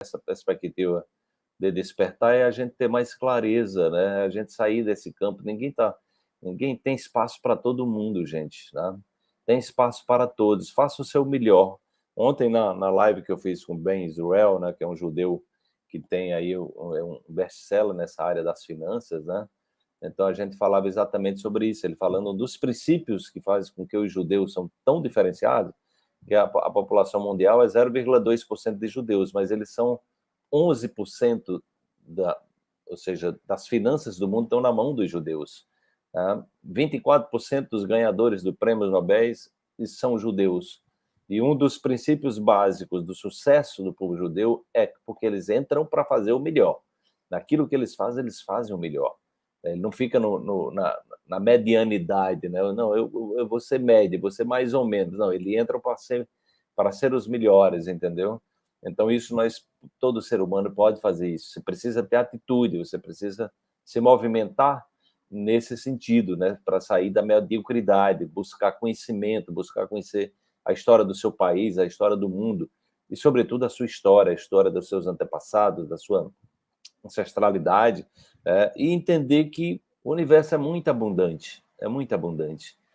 essa perspectiva de despertar é a gente ter mais clareza, né? A gente sair desse campo. Ninguém tá, ninguém tem espaço para todo mundo, gente, né? Tem espaço para todos. Faça o seu melhor. Ontem na, na live que eu fiz com Ben Israel, né, que é um judeu que tem aí um, um best-seller nessa área das finanças, né? Então a gente falava exatamente sobre isso, ele falando dos princípios que fazem com que os judeus são tão diferenciados, que a, a população mundial é 0,2% de judeus, mas eles são 11% da, ou seja, das finanças do mundo estão na mão dos judeus. Tá? 24% dos ganhadores do prêmio Nobel são judeus. E um dos princípios básicos do sucesso do povo judeu é porque eles entram para fazer o melhor. Naquilo que eles fazem, eles fazem o melhor. Ele não fica no, no, na, na, medianidade, né? Não, eu, eu vou ser médio, vou ser mais ou menos. Não, ele entra para ser, para ser os melhores, entendeu? Então, isso nós, todo ser humano pode fazer isso. Você precisa ter atitude, você precisa se movimentar nesse sentido, né? Para sair da mediocridade, buscar conhecimento, buscar conhecer a história do seu país, a história do mundo, e, sobretudo, a sua história, a história dos seus antepassados, da sua ancestralidade, é, e entender que o universo é muito abundante, é muito abundante.